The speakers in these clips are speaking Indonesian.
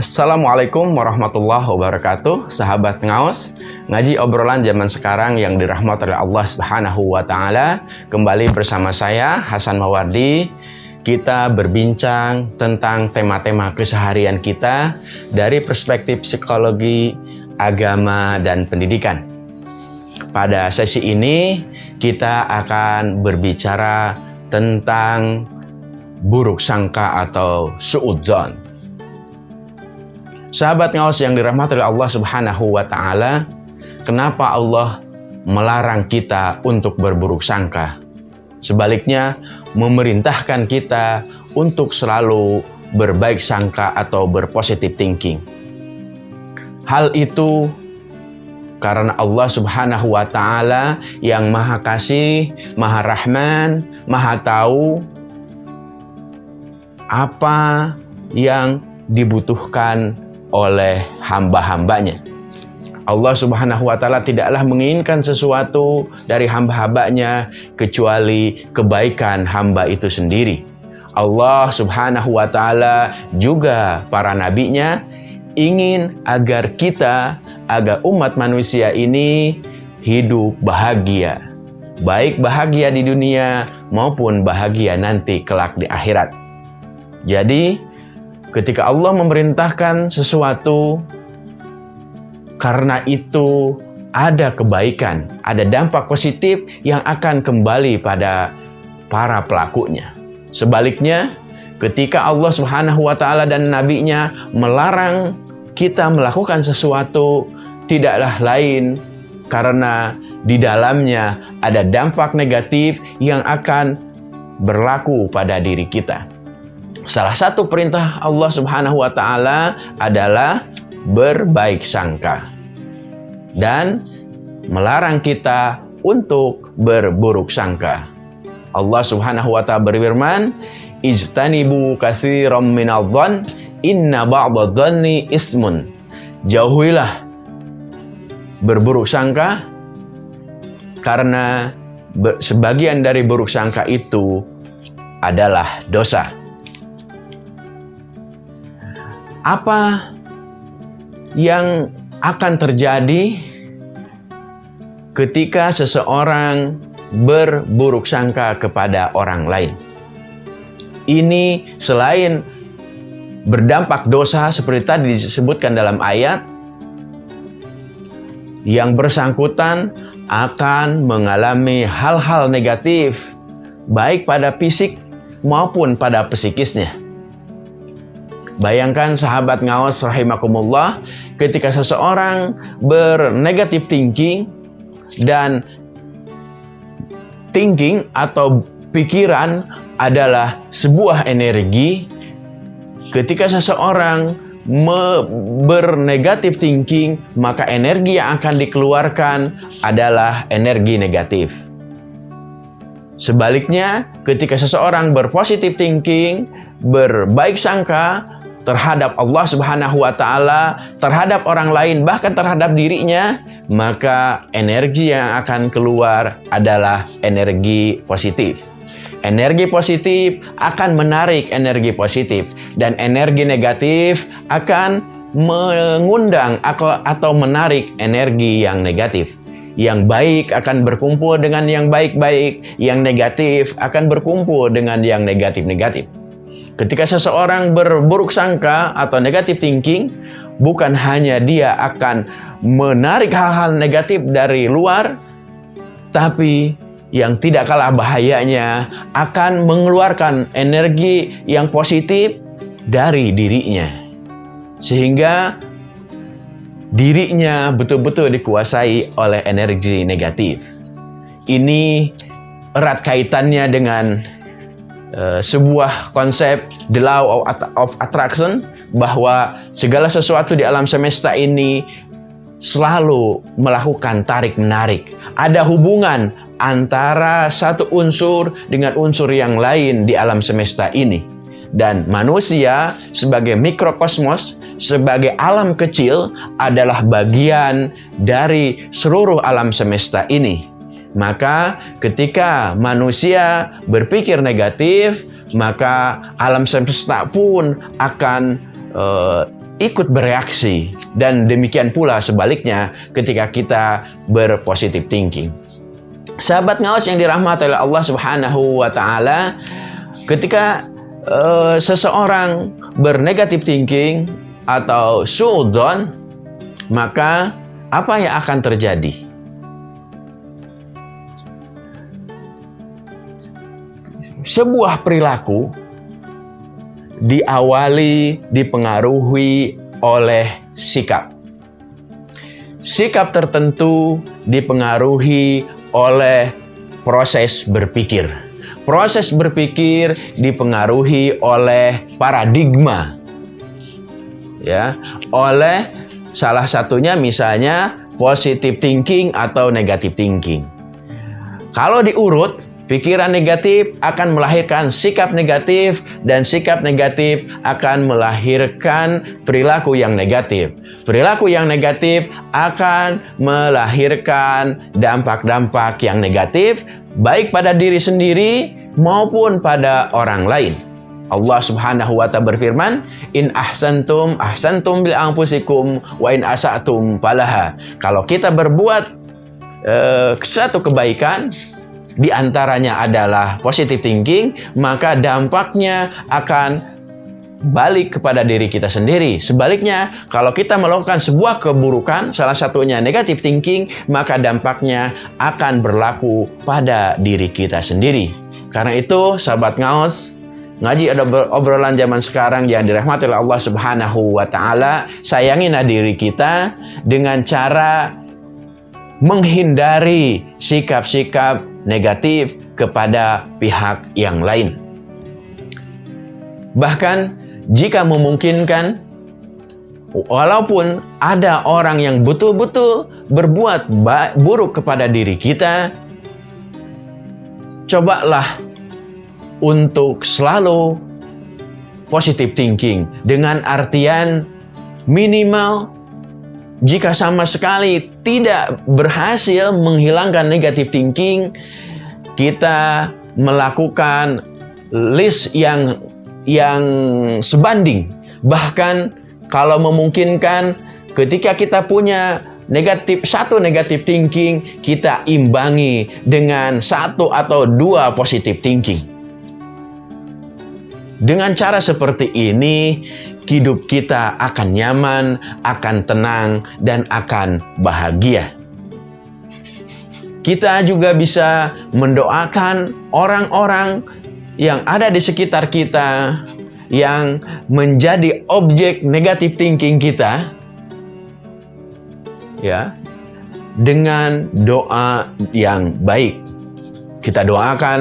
Assalamualaikum warahmatullahi wabarakatuh Sahabat ngaos Ngaji obrolan zaman sekarang yang dirahmati oleh Allah subhanahu wa ta'ala. Kembali bersama saya Hasan Mawardi. Kita berbincang tentang tema-tema keseharian kita Dari perspektif psikologi, agama, dan pendidikan. Pada sesi ini kita akan berbicara tentang buruk sangka atau suudzon Sahabat ngawas yang dirahmati oleh Allah Subhanahu wa taala, kenapa Allah melarang kita untuk berburuk sangka? Sebaliknya, memerintahkan kita untuk selalu berbaik sangka atau berpositif thinking. Hal itu karena Allah Subhanahu wa taala yang Maha Kasih, Maha Rahman, Maha Tahu apa yang dibutuhkan oleh hamba-hambanya. Allah subhanahu wa ta'ala tidaklah menginginkan sesuatu dari hamba-hambanya kecuali kebaikan hamba itu sendiri. Allah subhanahu wa ta'ala juga para nabinya ingin agar kita, agar umat manusia ini hidup bahagia. Baik bahagia di dunia maupun bahagia nanti kelak di akhirat. Jadi, Ketika Allah memerintahkan sesuatu, karena itu ada kebaikan, ada dampak positif yang akan kembali pada para pelakunya. Sebaliknya, ketika Allah Subhanahu wa taala dan nabinya melarang kita melakukan sesuatu tidaklah lain karena di dalamnya ada dampak negatif yang akan berlaku pada diri kita. Salah satu perintah Allah Subhanahu wa taala adalah berbaik sangka dan melarang kita untuk berburuk sangka. Allah Subhanahu wa taala berfirman, "Ijtanibu katsiran minadh dhann, inna ba'dadh-dhanni ismun." Jauhilah berburuk sangka karena sebagian dari buruk sangka itu adalah dosa. Apa yang akan terjadi ketika seseorang berburuk sangka kepada orang lain. Ini selain berdampak dosa seperti tadi disebutkan dalam ayat, yang bersangkutan akan mengalami hal-hal negatif, baik pada fisik maupun pada psikisnya. Bayangkan sahabat ngawas rahimakumullah ketika seseorang bernegatif thinking dan thinking atau pikiran adalah sebuah energi ketika seseorang bernegatif thinking maka energi yang akan dikeluarkan adalah energi negatif. Sebaliknya ketika seseorang berpositif thinking berbaik sangka terhadap Allah Subhanahu wa taala, terhadap orang lain, bahkan terhadap dirinya, maka energi yang akan keluar adalah energi positif. Energi positif akan menarik energi positif dan energi negatif akan mengundang atau menarik energi yang negatif. Yang baik akan berkumpul dengan yang baik-baik, yang negatif akan berkumpul dengan yang negatif-negatif. Ketika seseorang berburuk sangka atau negatif thinking, bukan hanya dia akan menarik hal-hal negatif dari luar, tapi yang tidak kalah bahayanya akan mengeluarkan energi yang positif dari dirinya. Sehingga dirinya betul-betul dikuasai oleh energi negatif. Ini erat kaitannya dengan uh, sebuah konsep the law of, attraction bahwa segala sesuatu di alam semesta ini selalu melakukan tarik menarik. Ada hubungan antara satu unsur dengan unsur yang lain di alam semesta ini. Dan manusia sebagai mikrokosmos, sebagai alam kecil adalah bagian dari seluruh alam semesta ini. Maka ketika manusia berpikir negatif, maka alam semesta pun akan uh, ikut bereaksi dan demikian pula sebaliknya ketika kita berpositif thinking. Sahabat ngawas yang dirahmati oleh Allah Subhanahu wa taala, ketika uh, seseorang bernegatif thinking atau suudon, maka apa yang akan terjadi? Sebuah perilaku diawali, dipengaruhi oleh sikap. Sikap tertentu dipengaruhi oleh proses berpikir. Proses berpikir dipengaruhi oleh paradigma. Ya, oleh salah satunya misalnya positive thinking atau negative thinking. Kalau diurut Pikiran negatif akan melahirkan sikap negatif dan sikap negatif akan melahirkan perilaku yang negatif. Perilaku yang negatif akan melahirkan dampak-dampak yang negatif baik pada diri sendiri maupun pada orang lain. Allah Subhanahu wa taala berfirman, "In ahsantum ahsantum bil anfusikum wa in asatum falaha." Kalau kita berbuat uh, satu kebaikan, di antaranya adalah positive thinking, maka dampaknya akan balik kepada diri kita sendiri. Sebaliknya, kalau kita melakukan sebuah keburukan, salah satunya negative thinking, maka dampaknya akan berlaku pada diri kita sendiri. Karena itu, sahabat ngaos, ngaji ada obrolan zaman sekarang yang dirahmati oleh Allah Subhanahu wa taala, sayangilah diri kita dengan cara menghindari sikap-sikap negatif kepada pihak yang lain. Bahkan jika memungkinkan, walaupun ada orang yang betul-betul berbuat buruk kepada diri kita, cobalah untuk selalu positive thinking dengan artian minimal jika sama sekali tidak berhasil menghilangkan negative thinking, kita melakukan list yang yang sebanding. Bahkan kalau memungkinkan ketika kita punya negatif satu negatif thinking, kita imbangi dengan satu atau dua positive thinking. Dengan cara seperti ini, hidup kita akan nyaman, akan tenang, dan akan bahagia. Kita juga bisa mendoakan orang-orang yang ada di sekitar kita yang menjadi objek negatif thinking kita ya dengan doa yang baik. Kita doakan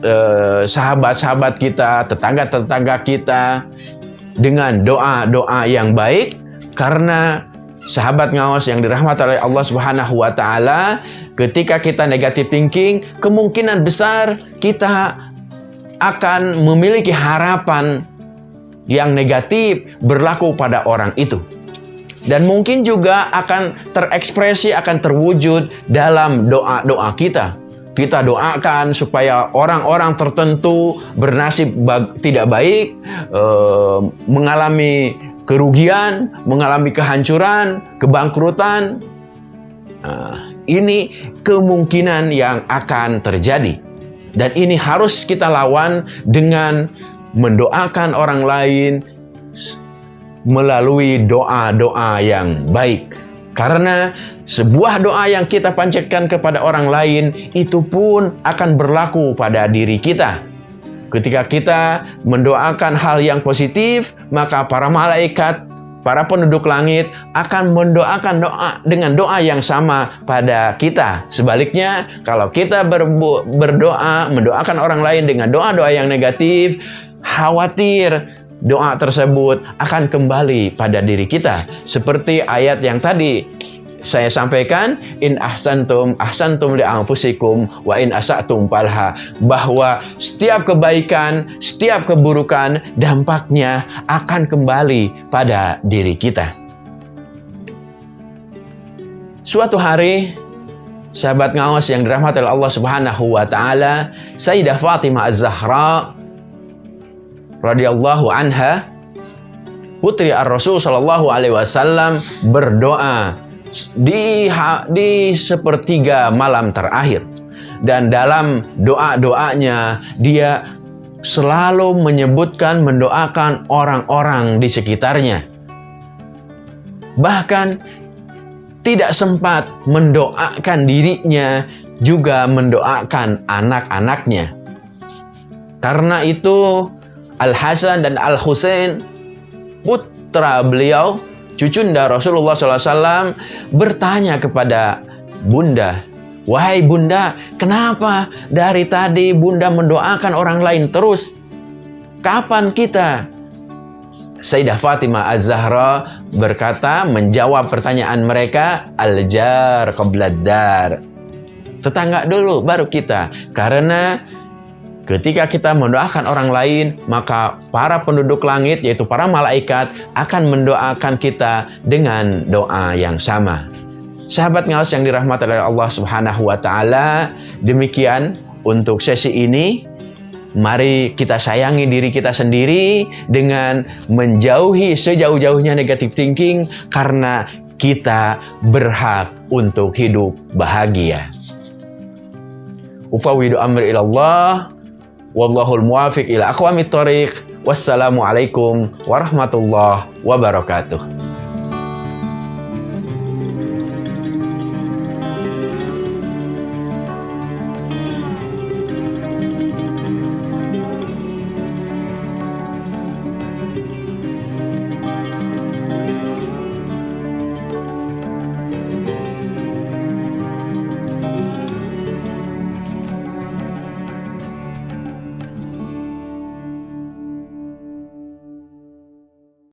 eh, sahabat-sahabat kita, tetangga-tetangga kita dengan doa-doa yang baik karena sahabat ngawas yang dirahmati oleh Allah Subhanahu wa taala ketika kita negatif thinking kemungkinan besar kita akan memiliki harapan yang negatif berlaku pada orang itu. Dan mungkin juga akan terekspresi akan terwujud dalam doa-doa kita kita doakan supaya orang-orang tertentu bernasib tidak baik, e, mengalami kerugian, mengalami kehancuran, kebangkrutan. Nah, ini kemungkinan yang akan terjadi. Dan ini harus kita lawan dengan mendoakan orang lain melalui doa-doa yang baik. Karena sebuah doa yang kita panjatkan kepada orang lain itu pun akan berlaku pada diri kita. Ketika kita mendoakan hal yang positif, maka para malaikat, para penduduk langit akan mendoakan doa dengan doa yang sama pada kita. Sebaliknya, kalau kita berdoa, mendoakan orang lain dengan doa-doa yang negatif, khawatir doa tersebut akan kembali pada diri kita. Seperti ayat yang tadi saya sampaikan in ahsantum ahsantum li anfusikum wa in asatum palha bahwa setiap kebaikan, setiap keburukan dampaknya akan kembali pada diri kita. Suatu hari sahabat ngawas yang dirahmati oleh Allah Subhanahu wa taala, Sayyidah Fatimah Az-Zahra radhiyallahu anha putri Ar-Rasul Shallallahu Alaihi Wasallam berdoa di di sepertiga malam terakhir. Dan dalam doa-doanya dia selalu menyebutkan mendoakan orang-orang di sekitarnya. Bahkan tidak sempat mendoakan dirinya juga mendoakan anak-anaknya. Karena itu Al-Hasan dan Al-Husain putra beliau cucunda Rasulullah SAW bertanya kepada bunda, Wahai bunda, kenapa dari tadi bunda mendoakan orang lain terus? Kapan kita? Sayyidah Fatimah Az-Zahra berkata menjawab pertanyaan mereka al-jar qabladdar. Tetangga dulu baru kita. Karena Ketika kita mendoakan orang lain, maka para penduduk langit, yaitu para malaikat, akan mendoakan kita dengan doa yang sama. Sahabat ngawas yang dirahmati oleh Allah Subhanahu wa Ta'ala, demikian untuk sesi ini. Mari kita sayangi diri kita sendiri dengan menjauhi sejauh-jauhnya negatif thinking, karena kita berhak untuk hidup bahagia. Ufawidu amri ilallah Wallahul muwafiq ila aqwamit thoriq. Wassalamualaikum warahmatullahi wabarakatuh.